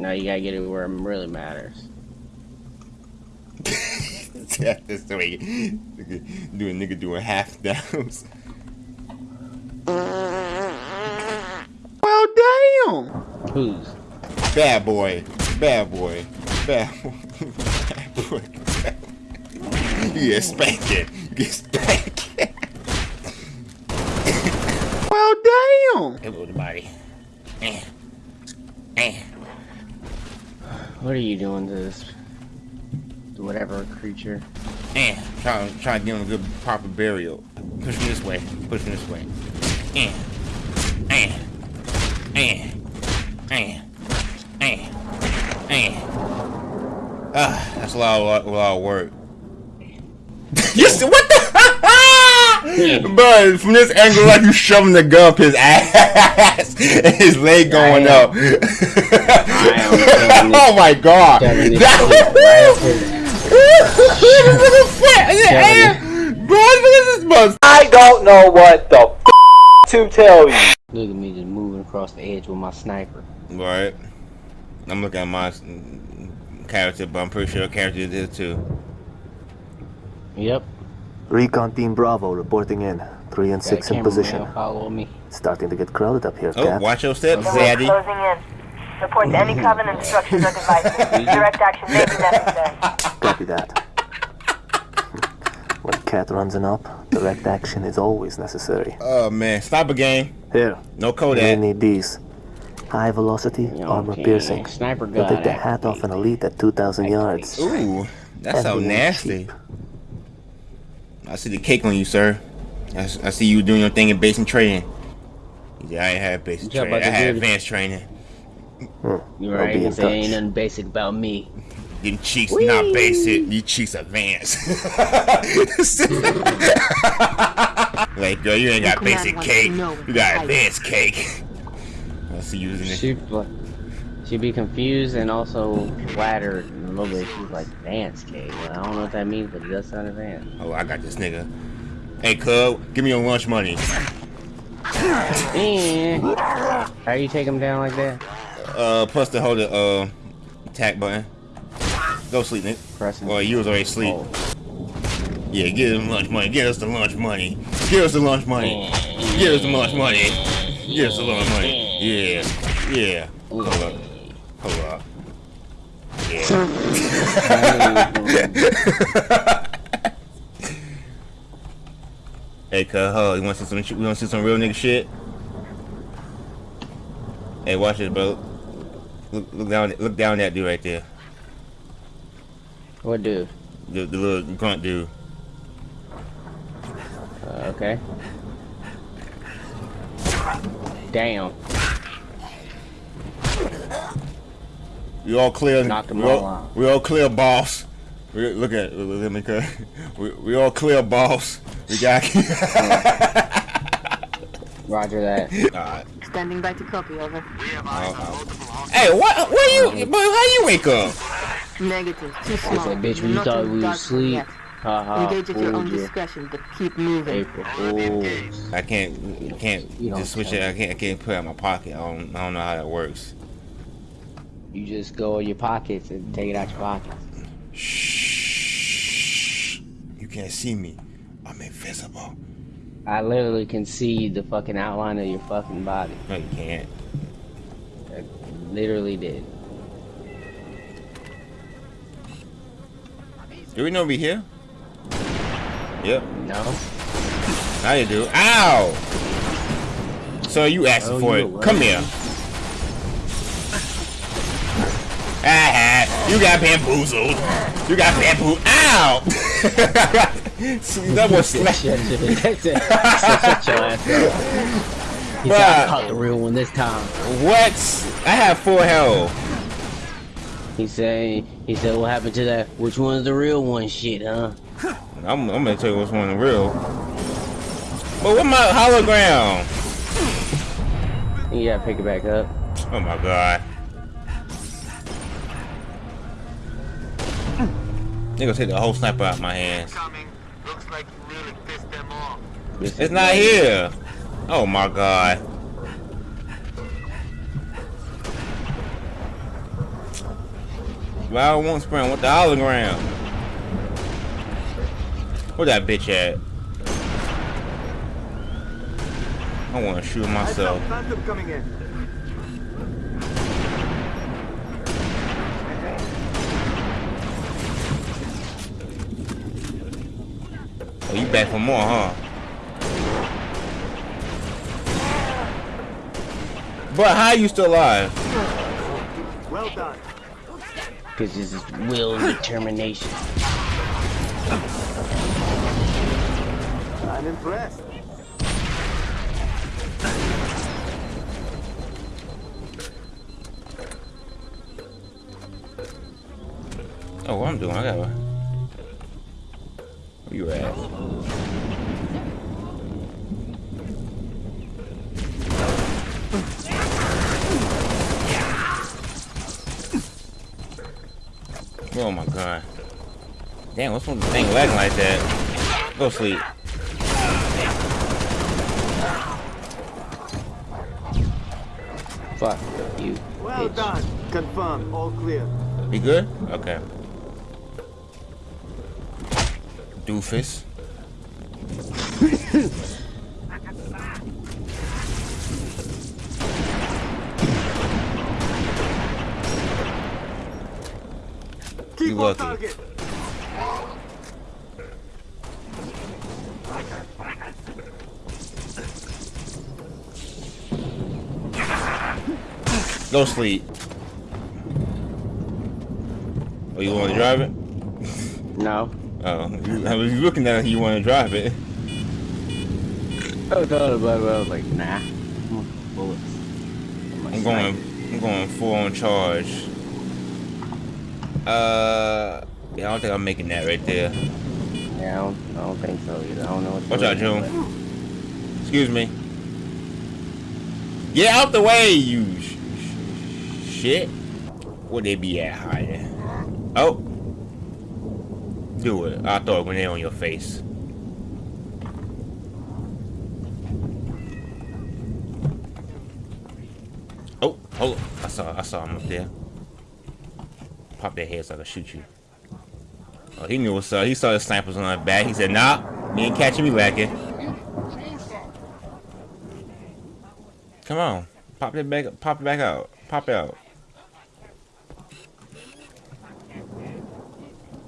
No, you gotta get it where it really matters. That's the way doing nigga doing half downs. Well, damn. Who's? Bad boy, bad boy, bad boy, bad boy. You get spanking, you get spanking. Well, damn. Hey, little body. Eh. Eh. What are you doing to this? Whatever creature? Eh. Try, try to give him a good proper burial. Push him this way. Push him this way. Eh. Eh. Eh. Eh. Eh. Eh. Ah, that's a lot, of, a lot of work. yes, what the? But from this angle, like you shoving the gun up his ass, and his leg going up. Am shoving oh my god! shoving this That- shit right up his- Bro, look at this bus. I don't know what the f to tell you. Look at me just moving across the edge with my sniper. Right. I'm looking at my character, but I'm pretty sure character is too. Yep. Recon Team Bravo reporting in. Three and Got six in position. Follow me. Starting to get crowded up here, Oh, Cap. watch your steps, Zaddy. Closing in. Report to any covenant structures or devices. Direct action may be necessary. Copy that. when Kat runs an up, direct action is always necessary. Oh man, stop a game. Here, No you Kodak. need these. High velocity, You know, armor piercing. Sniper You'll gun. take the hat off an elite at 2,000 yards. Ooh, that's so nasty. cheap. I see the cake on you, sir. I see you doing your thing in basic training. Yeah, I ain't had basic Yeah, training. but I the had advanced training. You're right. be He in said ain't touch. nothing basic about me. Them cheeks not basic. These cheeks advanced. like, girl, you ain't got basic cake. to You got advanced cake. I see you using it. She'd, she'd be confused and also flattered a little bit. She's like, advanced cake. Well, I don't know what that means, but it does sound advanced. Oh, I got this nigga. Hey, cub, give me your lunch money. And eh. how you take him down like that? Uh, plus to hold the uh attack button. Go sleep, nigga. Pressing. Well, you was already asleep. Oh. Yeah, give him lunch money. Give us the lunch money. Give us the lunch money. Give us the lunch money. Give us the lunch money. Yeah, yeah. Hold up. Hold up. Yeah. hey, cuz, huh? You want to see some? We want to see some real nigga shit? Hey, watch this, bro. Look, look down, look down that dude right there. What dude? The, the little grunt dude. Uh, okay. Damn. We all clear. Knocked we all all, we all clear, boss. We, look at at me. We, we all clear, boss. We got. Roger that. Alright. Standing by to copy, over. Uh-huh. Hey, what? What are you? Um, boy, how you wake up? Negative. Too I small. said, bitch, we Not thought in we the was dark asleep. yet. Haha. Engage at your own you. discretion, but keep moving. April Fools. I can't can't You just switch tell it. I can't I can't put it in my pocket. I don't I don't know how that works. You just go in your pockets and take it out your pockets. Shh. You can't see me. I'm invisible. I literally can see the fucking outline of your fucking body. No, you can't. I literally did. Do we know we here? Yep. No? Now you do. Ow! So you asking Oh, for you it. were Come here. Ah, you got bamboozled. You got bamboozled. Ow! See, that was slap. Shut your shut your ass up. He said, I caught the real one this time. What? I have full health. He said, he said, what happened to that? Which one's the real one shit, huh? I'm, I'm gonna tell you which one the real. But what my hologram? You gotta pick it back up. Oh my god. They gonna take the whole sniper out of my hands. This It's not here. Oh my god. but I don't want sprint. I want the hologram. Where that bitch at? I want to shoot myself. Phantom coming in. Oh, you back for more, huh? But how you still alive? Well done. Because this is will determination. I'm impressed. Oh, what I'm doing? I gotta. Where you at? Oh my god. Damn, what's with the thing lagging like that? Go sleep. Fuck you, Well bitch. done. Confirmed. All clear. You good? Okay. Doofus. Keep You on lucky. target. Go sleep. Oh, you want to drive it? No. Oh, you, I was looking at it. You want to drive it? I was thought about it, but I was like, nah. Bullets. I'm going. I'm going full on charge. Uh, yeah, I don't think I'm making that right there. Yeah, I don't, I don't think so either. I don't know what. Watch out, June. Excuse me. Get out the way, you sh sh shit. Where they be at hiding? Oh. Do it. I'll throw a grenade on your face. Oh, hold on. I saw I saw him up there. Pop their head so I can shoot you. Oh, he knew what's up. He saw the snipers on our back. He said, nah, you ain't catching me lacking. Come on. Pop it back up. pop it back out. Pop it out.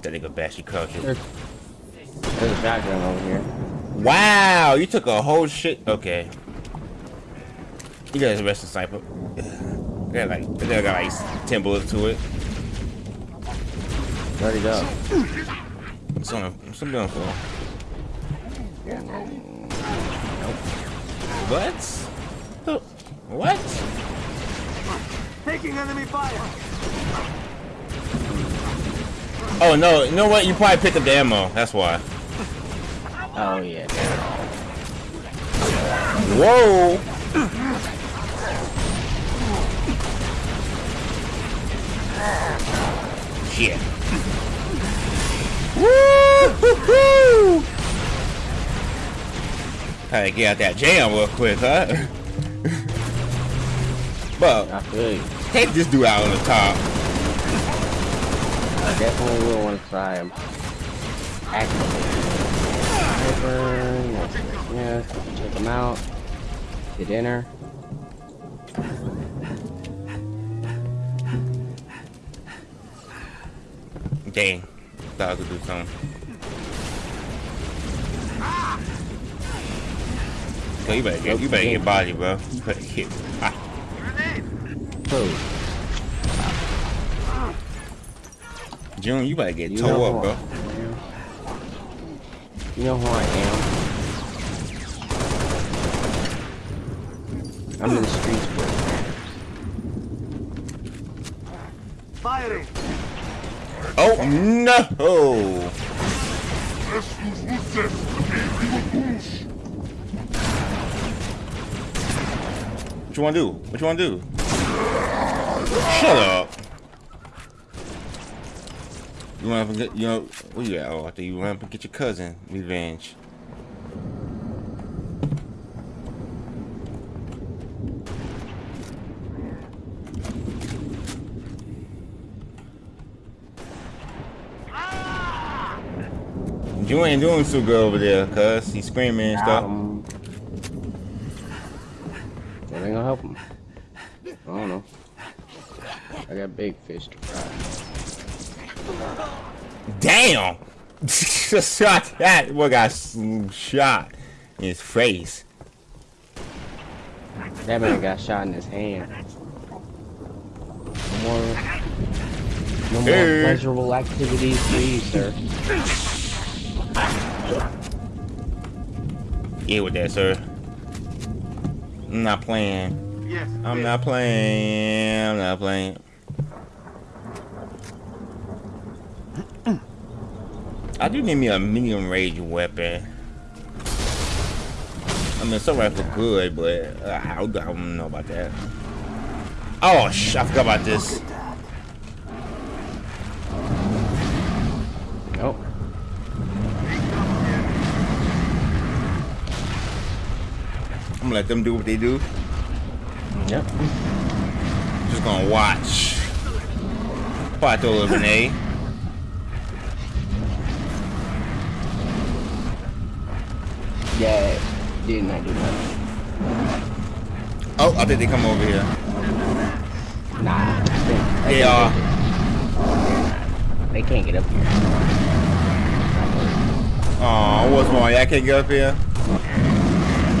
That nigga bash your culture. There's a shotgun over here. Wow, you took a whole shit. Okay. You guys arrest the sniper. They got like they got like ten bullets to it. Where'd go? It's on a, something on the floor. What? The- What? Taking enemy fire. Oh no, you know what? You probably picked up the ammo. That's why. Oh yeah. Whoa! Shit. Woo! To get out that jam real quick, huh? but I feel you. take this dude out on the top. I definitely will want to try him. Actively. Sniper, yes, yes, yes. Check him out. Get dinner. Dang. Thought I could do something. So you better get, you better get body, bro. You better get ah. body. Who? June, you better get You toe up, bro. I. You know who I am. I'm in the streets, bro. Firing. Oh no! What you wanna do? What you wanna do? Shut up! You went up and get, you know, where you at? Oh, you went up and get your cousin revenge. You ain't doing so good over there, cuz. He's screaming and stuff. Um, that ain't gonna help him. I don't know. I got big fish to fry. Damn! Shot that. What got shot in his face? That man got shot in his hand. No more, no more Hey. pleasurable activities for you, sir. Get with that, sir. I'm not playing. Yes. I'm yes. not playing. I'm not playing. I do need me a medium range weapon. I mean, some rifle good, but uh, I, don't, know about that. Oh, sh! I forgot about this. Nope. I'm gonna let them do what they do. Yep. Just gonna watch. Probably throw a little grenade. Yeah. Did not do nothing. Oh, I think they come over here. Nah. They, They are. they can't get up here. Oh, what's wrong? Y'all can't get up here?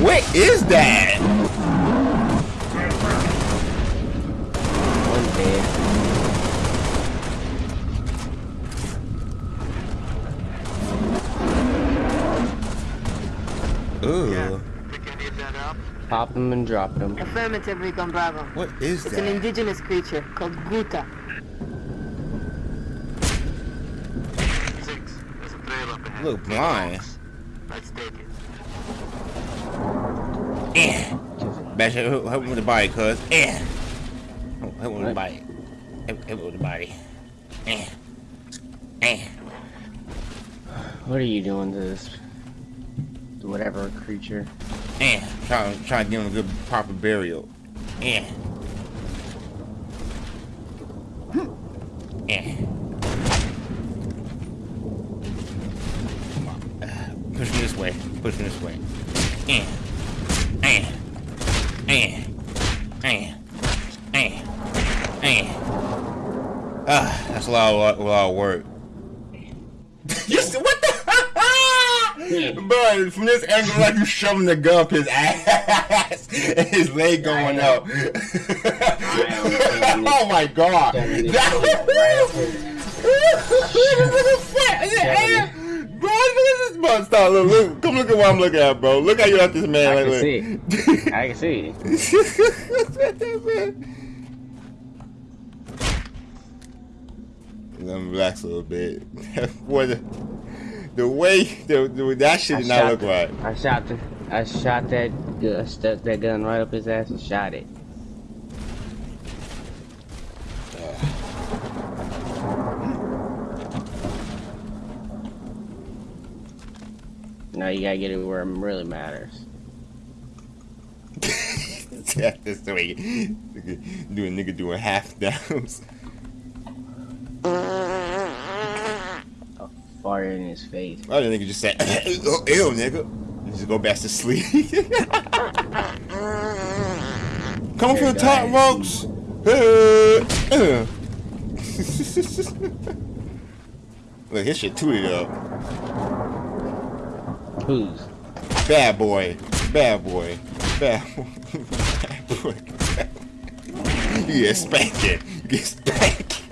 What is that? Pop them and drop them. Affirmative, Recon Bravo. What is It's an indigenous creature called Guta. Look blind. Eh. Bash it, help help me with the body, cuz. Eh. Help help me with the What? body. Help, help me with the body. Eh. Eh. What are you doing to this? Whatever creature? Eh. Try, try to give him a good proper burial. Eh. Eh. Come on. Push me this way. Push me this way. Eh. Eh. Eh. Eh. Eh. Eh. Ah, that's a lot of, a lot of work. you see, what the? Bro, from this angle, like you shoving the gun up his ass, and his leg going up. oh my god! That- shit right up his- Look the fat- Shoving Bro, look at this bro. Stop, look, look, come look at what I'm looking at, bro. Look how you left this man. I like, can look. see. I can see. Let me relax a little bit. Boy, the, way the, the, that shit did not look the- right. I shot the, I shot that gun, stuck that gun right up his ass and shot it. Now you gotta get it where it really matters. That's the way nigga, doing nigga doing half downs. Fart in his face. Oh, the nigga just said, oh, ew, nigga. And just go back to sleep. Coming from the top, folks. Look, his shit tooted up. Who's? Bad boy. Bad boy. Bad boy. Bad boy. You get. You get spanking.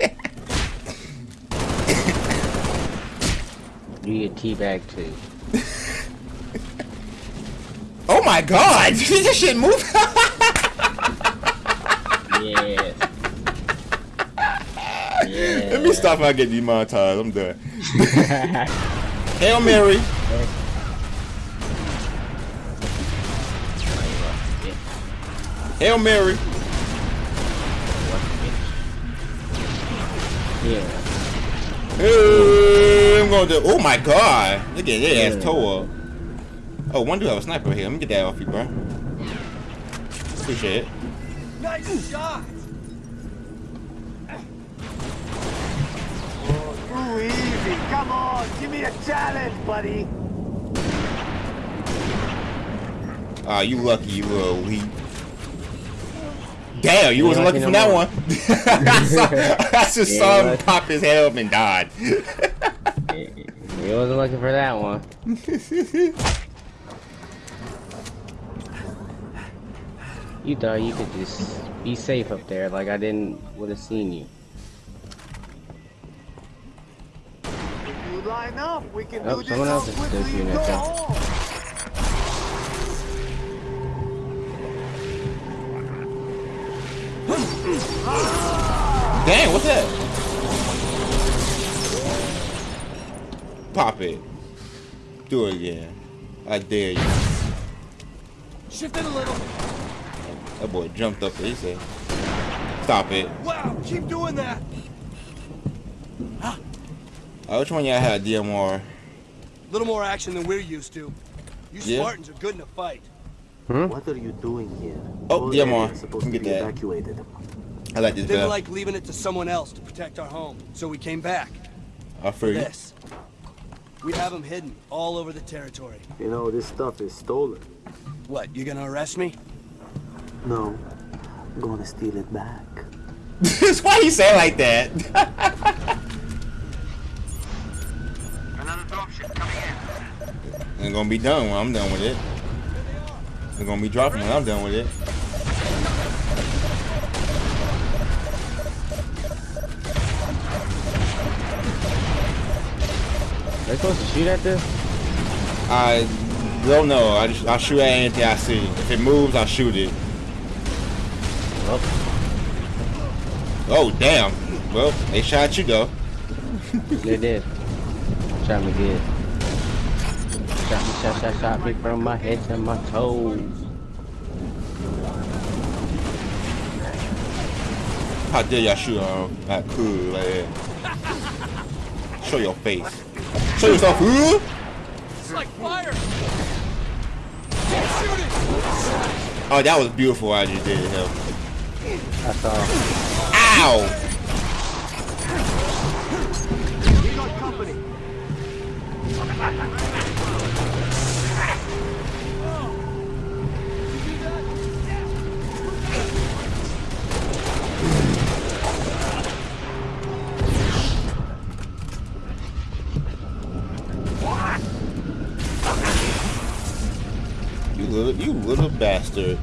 You get teabag too. Oh my god! this shit move. Yes. yeah. Let me stop if I get demonetized. I'm done. Hail Mary. Hail Mary. Yeah. Hey, I'm going to. Oh my god. Look at that Yeah. ass toe up. Oh, one dude have a sniper here. Let me get that off you, bro. Appreciate it. Nice shot. Ooh, easy. Come on, give me a challenge, buddy. Ah, you lucky, you little weak. Damn, you Yeah, wasn't lucky lucky from no that more. one. I, saw, I just Yeah, saw him pop his head up and died. He wasn't looking for that one. You thought you could just be safe up there, like I didn't would have seen you. If you line up, we can Oh, do someone all else is quickly just doing and it go Dang, what's that? Pop it. Do it again. I dare you. Shift it a little. That boy jumped up there. He said, Stop it. Wow, keep doing that. Uh, which one y'all had DMR? A little more action than we're used to. You Yeah. Spartans are good in a fight. What are you doing here? Oh, Whole DMR. area supposed Let to me be get that. evacuated. I like this Didn't guy. like leaving it to someone else to protect our home, so we came back. I feel you. This. We have them hidden all over the territory. You know, this stuff is stolen. What, you gonna arrest me? No, I'm gonna steal it back. Why you say it like that? Another dump shit coming in. Ain't gonna be done when I'm done with it. It's gonna be dropping when I'm done with it. They supposed to shoot at this? I don't know. I just I shoot at anything I see. If it moves, I shoot it. Oh damn. Well, they shot you though. They did. Shot me good. Shot me, shot, shot, shot me from my head to my toes. How dare y'all shoot on that cool like? Show your face. Show yourself. Huh? It's like fire! Oh, that was beautiful. what I just did him. I saw. Ow! We got company. Little bastard.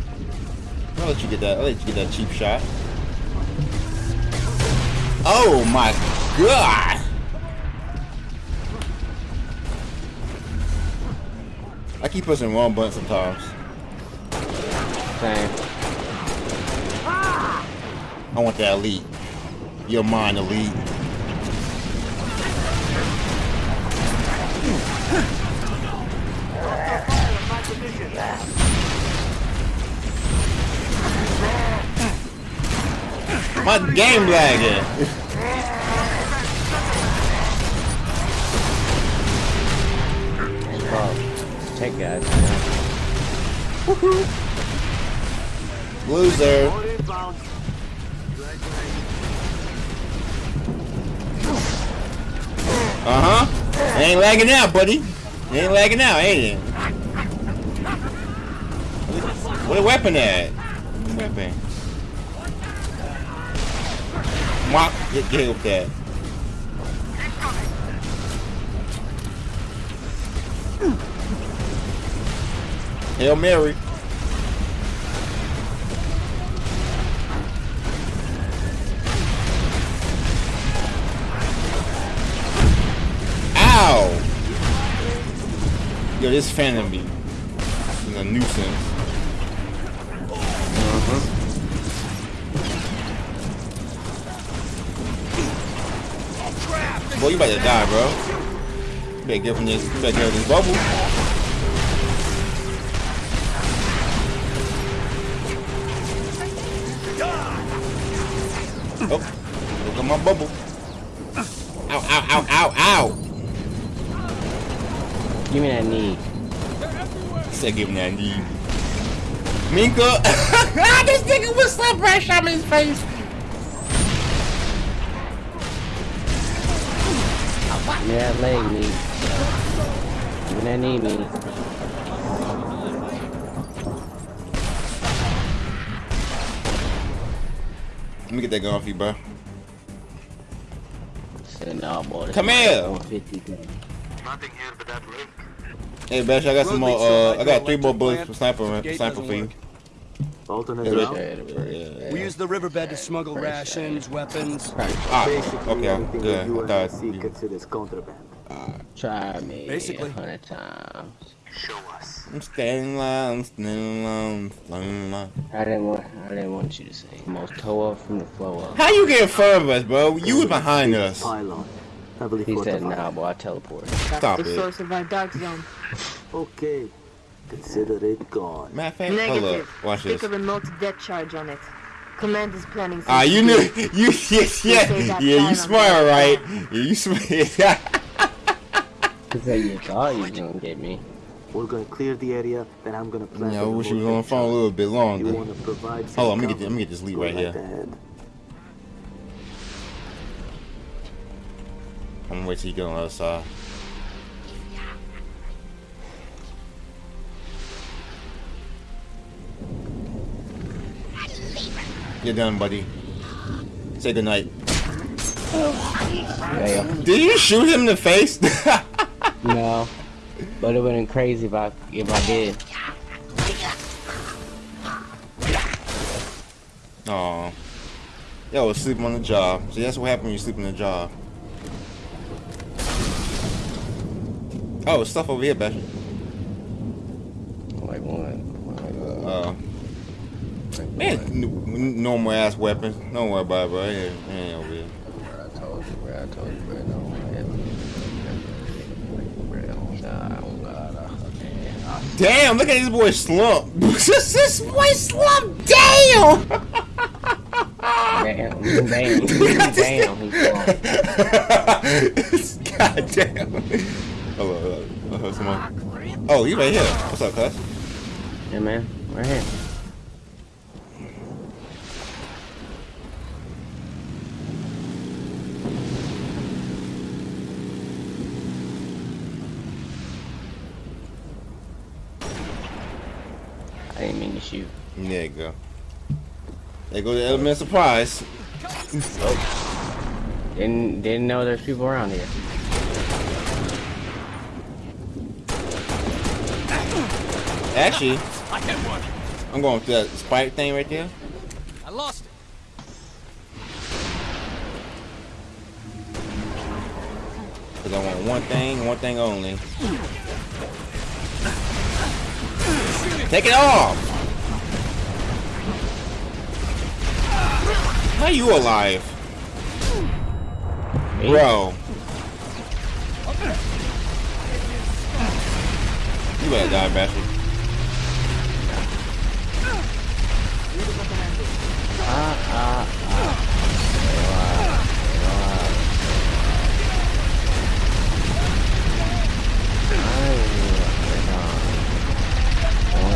I'll let you get that. I'll let you get that cheap shot. Oh my god! I keep pushing the wrong button sometimes. Same. I want that elite. You're mine, elite. My game lagging. Oh, check guys. Loser. Uh huh. Ain't lagging out, buddy. Ain't lagging out, ain't it? Where the weapon at? Weapon? Get, with that. Hail Mary. Ow! Yo, this phantom be is a nuisance. Boy, you about to die, bro. You better get from this. You better get from this bubble. Oh, look at my bubble. Ow, ow, ow, ow, ow. Give me that knee. He Said give me that knee. Minka! Ah, this nigga was slap right shot me in his face. Give me that leg meat. Give me that knee meat. Let me get that gun off you, bro. Said, nah, boy. this Come is here. 150 thing. Hey, Bash, I got some more. Road leaks so Uh, I got three more bullets for sniper, this sniper doesn't for you. Work. Alternate Yeah, route? Yeah, Yeah. We use the riverbed to smuggle rations, weapons. Ah, Basically, okay, everything good. the I thought UNSC you- considers contraband. Try me Basically. a hundred times. Show us. I'm standing line, I'm standing line, standing line. I didn't want. I didn't want you to say. Most toe up from the flow up. How you get in front of us, bro? You was behind us. Pylon. Heavily He said, fortified. "Nah, boy, I teleport." Stop the it. source of our dark zone. Okay. Consider it gone. Matter of fact, hold Negative. up. Watch Stick this. a remote death charge on it. Command is planning. Ah, you knew. You yeah, yeah, say yeah. You time smart, right? Yeah, you smart. Cause that you thought you was gonna get me. We're gonna clear the area, then I'm gonna plan. Yeah, I wish you was remote on the phone a little bit You longer. wanna provide Hold on, let me get cover? let me get this lead right here. ahead. I'm gonna wait till you get on the other side. You're done, buddy. Say goodnight. Yeah, Did you shoot him in the face? no, but it would've been crazy if I if I did. Aw. Yo, was sleeping on the job. See, that's what happens when you sleep on the job. Oh, it's stuff over here, Bash. Like what? Uh, man, n- normal ass weapons. Don't worry about it, bro. It ain't, it ain't over here. I told you, bro. I told you, bro. No, bro. Nah, God, okay. Damn, look at this boy slump. this, this boy slump. Damn. Damn, damn, damn. He's. God damn. Hold on, hold on. Someone. Oh, you right here. What's up, cuz? Yeah, man. Right here. I didn't mean to shoot. There you go. There goes the element of surprise. Didn't didn't know there's people around here. Actually, I'm going through that spike thing right there. I lost it. Cause I want one thing, one thing only. Take it off! How you alive? Me? Bro. You better die, bastard. Ah, ah, ah.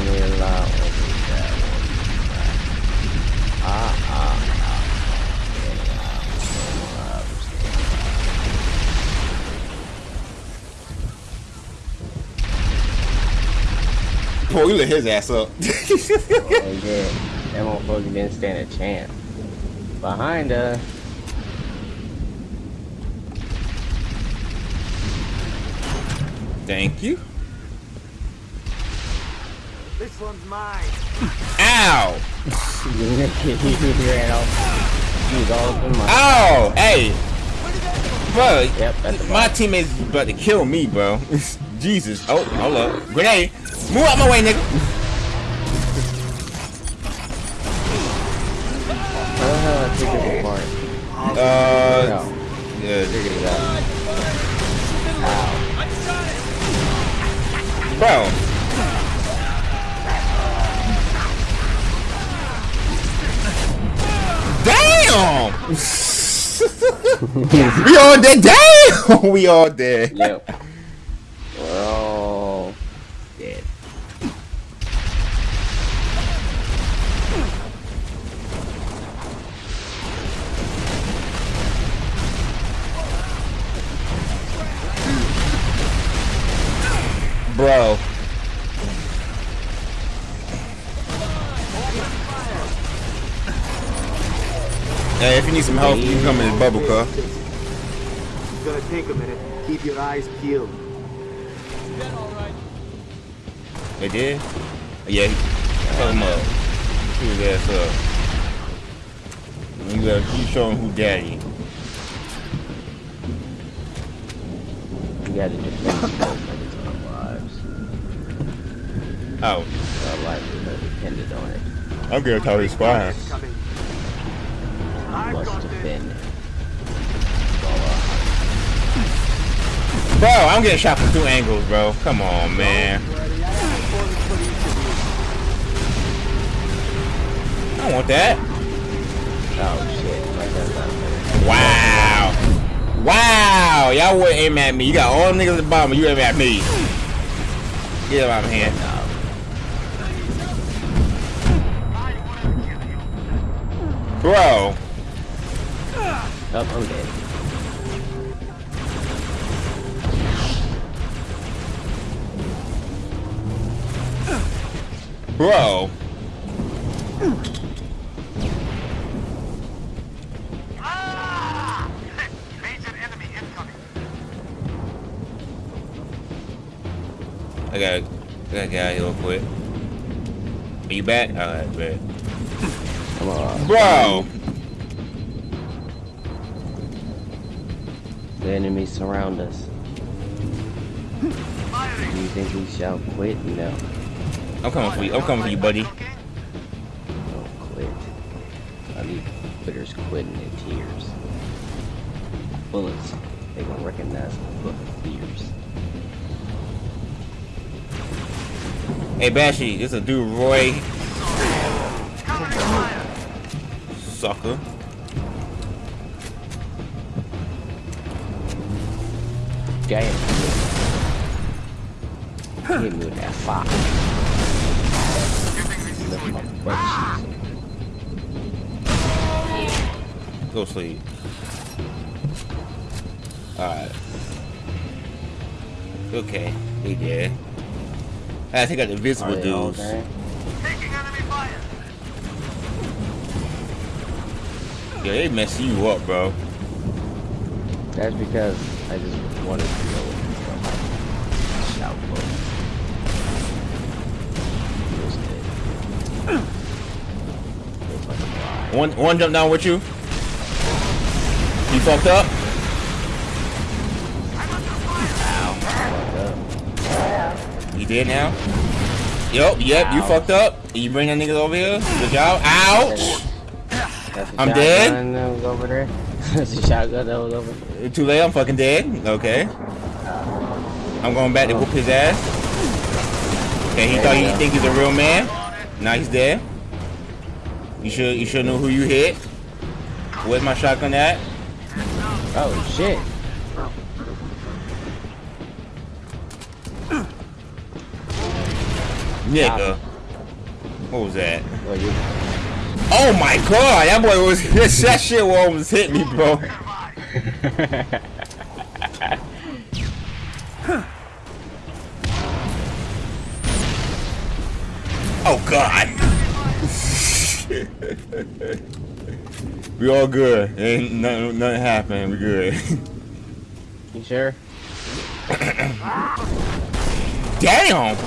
Relax, relax. Boy, you lit his ass up. Oh, yeah. That motherfucker didn't stand a chance. Behind us. Thank you. This one's mine. Ow! he ran off. He was all in my. Ow! Hey! Bro, Yep, my teammates about to kill me, bro. Jesus. Oh, hold up. Grenade. Move out my way, nigga. How the hell I take this apart? Uh, No. yeah, Figured it out. bro. Damn! we all dead. Damn! we all dead. Yep. We're all dead. Bro. Hey, if you need some help, you can come in the bubble car. It's gonna take a minute. Keep your eyes peeled. They did? Yeah, fuck him up. Shoot his ass up. You, gotta, you show him who daddy. We gotta defend both of our lives. Oh, Our lives are dependent on it. I'm gonna tell his fine. Coming. Must defend it. Bro, I'm getting shot from two angles, bro. Come on, man. I don't want that. Oh shit, like that's not fair. Wow. Wow. Y'all wouldn't aim at me. You got all them niggas at the bottom, you aim at me. Get out of here. Bro. Oh, I'm dead. Bro. I gotta, I gotta get out of here real quick. Are you back? Alright, bet. Come on. Bro! The enemies surround us. Do you think we shall quit? No. I'm coming for you. I'm coming for you, buddy. Don't quit. I need quitters quitting in tears. Bullets, they gonna recognize the book of fears. Hey, Bashy, this is a dude, Roy. Sucker. Damn. Hit me with that fire. Lift my butt. Go sleep. Alright. Okay, he did. I think I got invisible Are they all dudes. They mess you up, bro. That's because I just wanted to know what the shout for. Feels good. Feels like. One, one jump down with you. You fucked up. Up. You did now. Yup, yep, you fucked up. You bring that nigga over here. Good job. Ouch. I'm dead? That was over there. That's the shotgun that was over there. Too late. I'm fucking dead. Okay. I'm going back to whoop his ass. Okay, he There thought he go. think he's a real man. Now he's dead. You should you should know who you hit. Where's my shotgun at? Oh shit. Nigga. What was that? Oh my god, that boy was that shit almost hit me, bro. oh god. we all good. Ain't nothing, nothing happened. We good. you sure? Damn.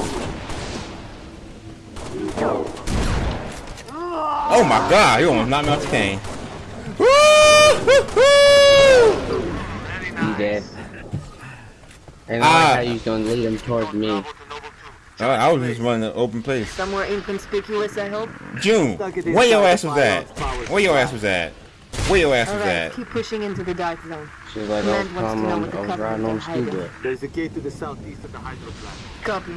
Oh my god, you almost knocked me off the cane. Woo-hoo-hoo! You dead? And I Ah. like how you gonna lead him towards me. I I was just running an open place. Somewhere inconspicuous, I hope. June, where your ass was at? Where your ass was at? Where your ass was Alright, at? keep pushing into the dark zone. She was like, oh, Command wants to come know on, what the I was riding on is hiding. scuba. There's a gate to the southeast of the hydro plant. Copy.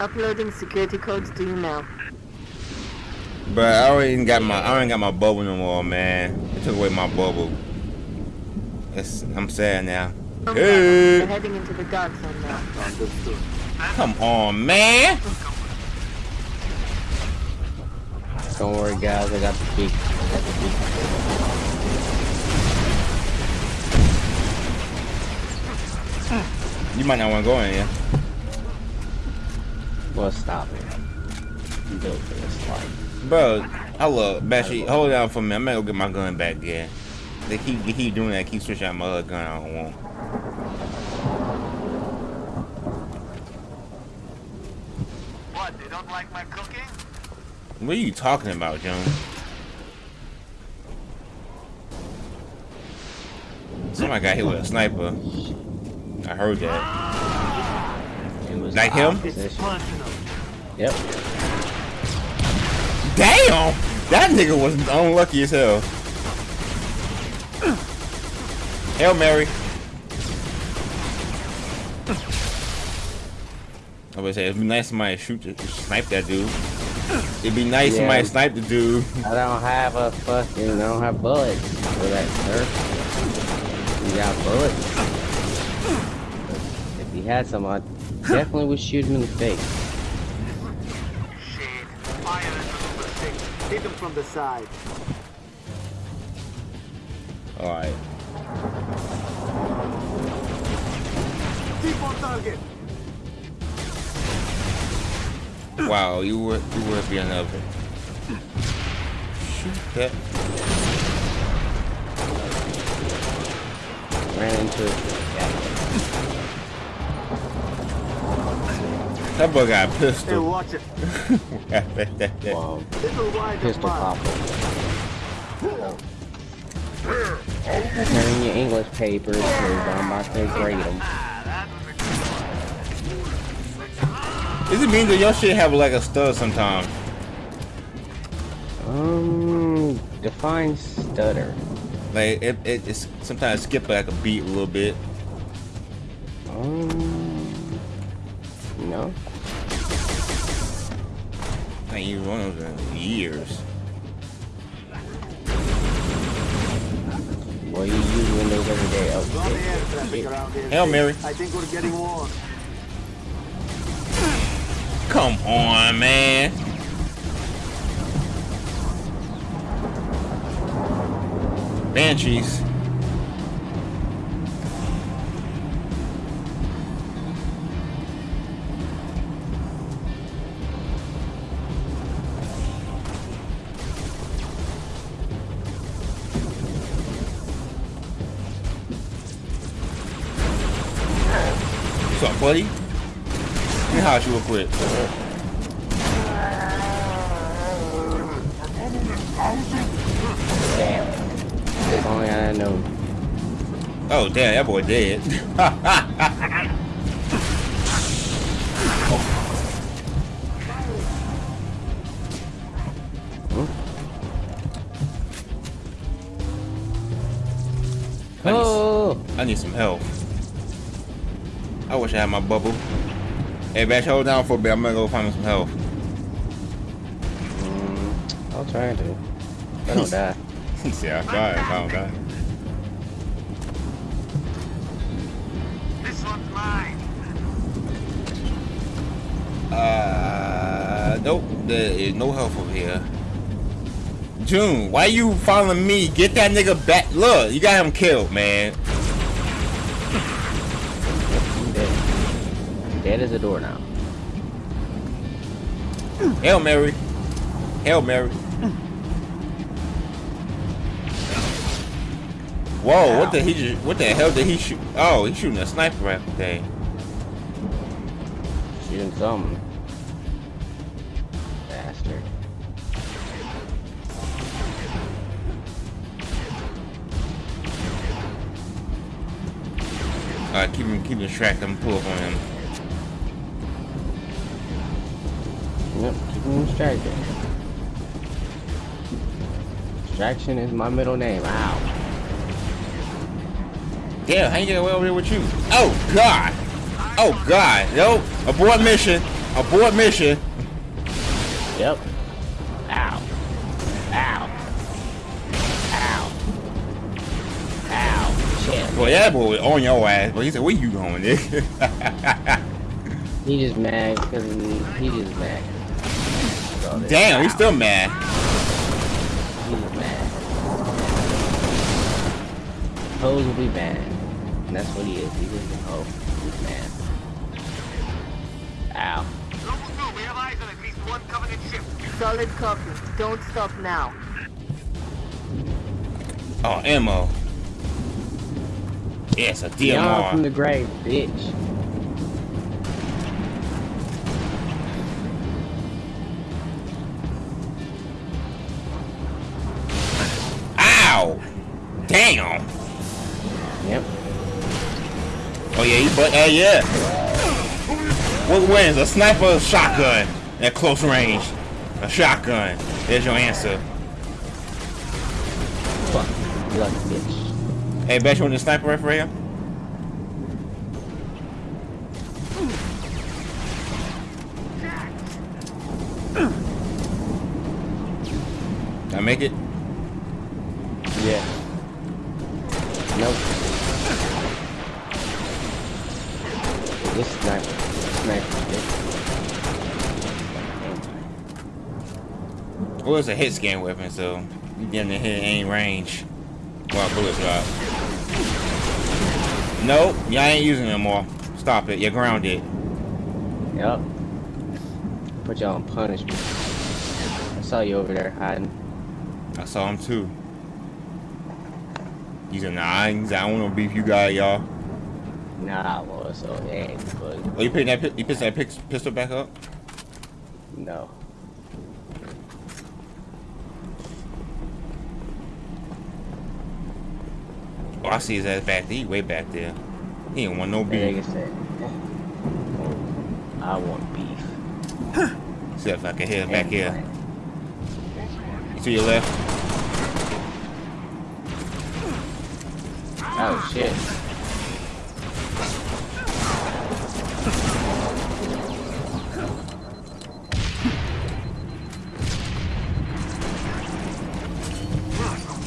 Uploading security codes to you now. But I already got my I already got my bubble no more, man. They took away my bubble. It's, I'm sad now. We're heading into the dark zone now. Come on, man. Don't worry, guys, I got the peak. I got the peak. You might not want to go in here. Well, stop it. You built for this life. Bro, I love Bashy. Hold down for me. I'm gonna go get my gun back again. They keep they keep doing that. Keep switching out my other gun. I don't want. What, they don't like my cooking? What are you talking about, John? Somebody got hit with a sniper. I heard that. It was Like him? opposition. Punching them. Yep. Damn! That nigga was unlucky as hell. Hail Mary. I would say it'd be nice if somebody shoot to snipe that dude. It'd be nice if Yeah. somebody snipe the dude. I don't have a fucking. I don't have bullets for that, sir. You got bullets? If he had some, I definitely would shoot him in the face. Shit. Fire at the number six. Hit them from the side. Alright. Keep on target. Wow, you were you would be another. Shoot that. Ran into it. That boy got a Hey, pistol. watch it. that, that, that. Well, Little pistol apart. popper. Turn your English papers, because I'm about to grade them. Does it mean that your shit have like a stud sometimes? Um, define stutter. Like it, it it's sometimes skip like a beat a little bit. Um, no. I ain't used one of those in years. Well, you use Windows every day. Got the Okay. air here. Hail Mary. I think we're getting warm. Come on, man. Banshees. Let me holler at you real quick. Damn. If only I had known. Oh damn, that boy dead. I need, Oh, I need some help. I wish I had my bubble. Hey, Bash, hold down for a bit. I'm gonna go find some help. mm, I'll try to. I don't die. See, I tried. I don't die. This one's mine. Uh, nope. There is no help over here. June, why you following me? Get that nigga back. Look, you got him killed, man. Dead. As a door now. Hail Mary. Hail Mary. Whoa, what the he just, what the hell did he shoot? Oh, he's shooting a sniper rifle thing. Shooting something. Bastard. Alright, keep him keep him track, I'm pull up on him. Him distracted. Distraction is my middle name. Ow. Damn, how you get away over here with you? Oh god! Oh god! Yo, abort mission! Abort mission! Yep. Ow. Ow. Ow. Ow. Shit. Boy, that boy was on your ass. But he said, "Where you going, nigga?" He just mad because he just mad. So this- Damn, he's Ow. still mad. He's mad. Hoes will be mad. And that's what he is. He's just a hoe. He's mad. Ow. Solid copy. Don't stop now. Oh, ammo. Yes, a Beyond from the grave, bitch. Damn! Yep. Oh yeah, he but hey uh, yeah. What wins? A sniper or a shotgun at close range? A shotgun. There's your answer. Fuck. You lucky bitch. Hey, bet you want the sniper right here? Can I make it? Well, it's a hit scan weapon, so you getting to hit any range while bullets drop. Nope, y'all ain't using it no more. Stop it, you're grounded. Yep. Put y'all on punishment. I saw you over there hiding. I saw him too. He's a nine. I don't want to beef you guys, y'all. Nah, I was, so but Oh, you picking that? You picked that pistol back up? no. Oh, I see his ass back there. He way back there. He ain't want no beef. said, I want beef. See if I can hear him back here. You to your left. Oh shit.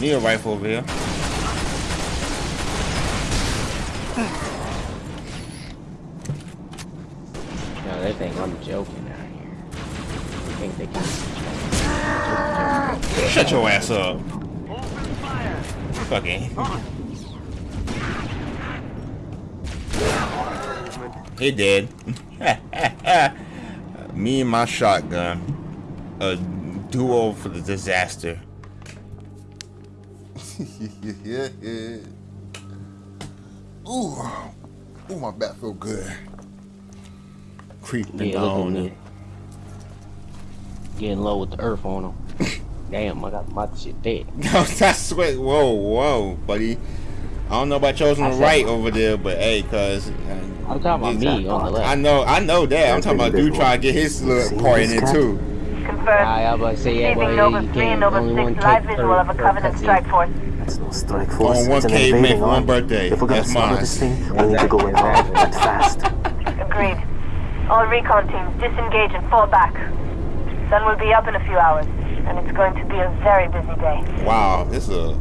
Need a rifle over here. No, they think I'm joking out here. They think they can. Shut your ass up. Fucking. He dead. Me and my shotgun. A duo for the disaster. yeah, yeah. Ooh, ooh, my back feel good. Creeping Yeah, look on it. Getting low with the earth on them. Damn, I got my shit dead. No, that's what. Whoa, whoa, buddy. I don't know about yours on I the said- right over there, but hey, cuz. Uh, I'm talking about me on the left. I know, I know that. I'm talking about dude trying to get his little part in it too. Confirmed. I, I was about to say, yeah, boy, Receiving you Noble 3 can't and Noble only one 6 live take visual of a Covenant strike force. That's no strike force. On one it's an K, invading make one birthday. If we're gonna That's stop mine. this thing, we need to go in hard and fast. Agreed. All recon teams disengage and fall back. Sun will be up in a few hours, and it's going to be a very busy day. Wow, it's a.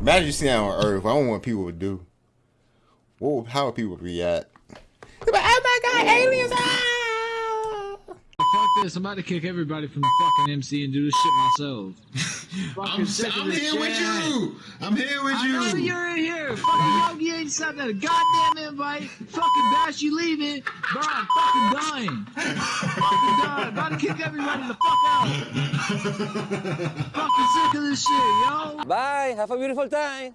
Imagine you see that on Earth. I don't what people would do. What? How would people react? Oh my God, aliens! Ah! Fuck this, I'm about to kick everybody from the fucking MC and do this shit myself. I'm, I'm this here with you. I'm here with I know you. you're in here. Fucking Yogi ain't sent a goddamn invite. Fucking Bash, you leaving. Bro, I'm fucking dying. fucking dying. About to kick everybody the fuck out. fucking sick of this shit, yo. Bye. Have a beautiful time.